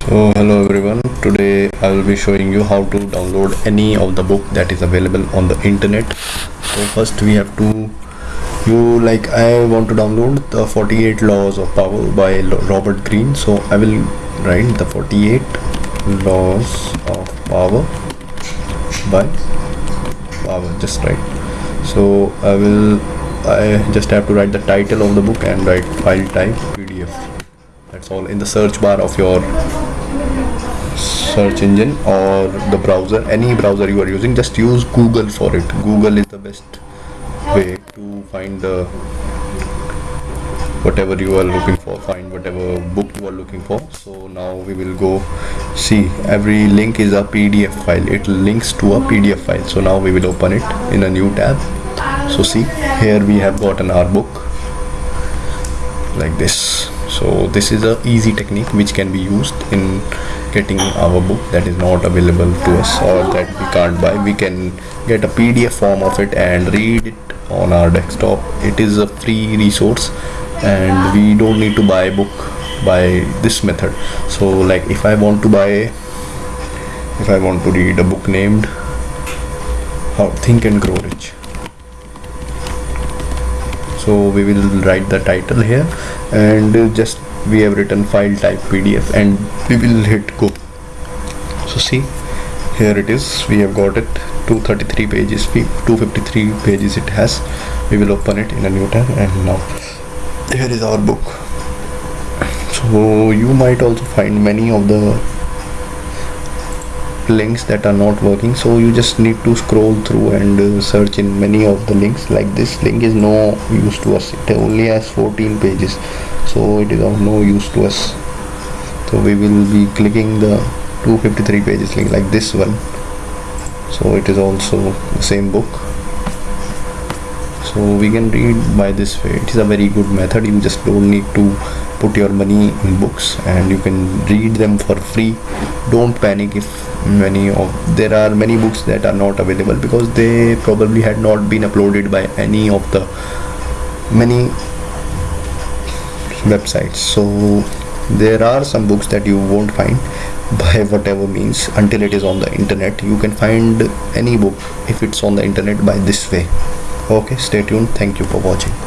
so hello everyone. Today i will be showing you how to download any of the book that is available on the internet. So first we have to you like i want to download the 48 laws of power by robert greene. So i will write the 48 laws of power by power just right so i will i just have to write the title of the book and write file type pdf that's all in the search bar of your search engine or the browser any browser you are using just use google for it. Google is the best way to find the whatever you are looking for find whatever book you are looking for. So now we will go see. Every link is a pdf file. It links to a pdf file. So now we will open it in a new tab. So see here we have gotten our book like this. So this is a easy technique which can be used in getting our book that is not available to us or that we can't buy. We can get a pdf form of it and read it on our desktop. It is a free resource and we don't need to buy book by this method. So like if i want to buy if i want to read a book named how think and grow rich so we will write the title here and just we have written file type pdf and we will hit go. So see here it is. We have got it. 233 pages. 253 pages it has. We will open it in a new tab and now. Here is our book. So you might also find many of the links that are not working. So you just need to scroll through and uh, search in many of the links. Like this link is no use to us. It only has 14 pages. So it is of no use to us. So we will be clicking the 253 pages link like this one. So it is also the same book. So we can read by this way. It is a very good method. You just don't need to put your money in books and you can read them for free. Don't panic if many of there are many books that are not available because they probably had not been uploaded by any of the many websites. So there are some books that you won't find by whatever means until it is on the internet. You can find any book if it's on the internet by this way. Okay stay tuned. Thank you for watching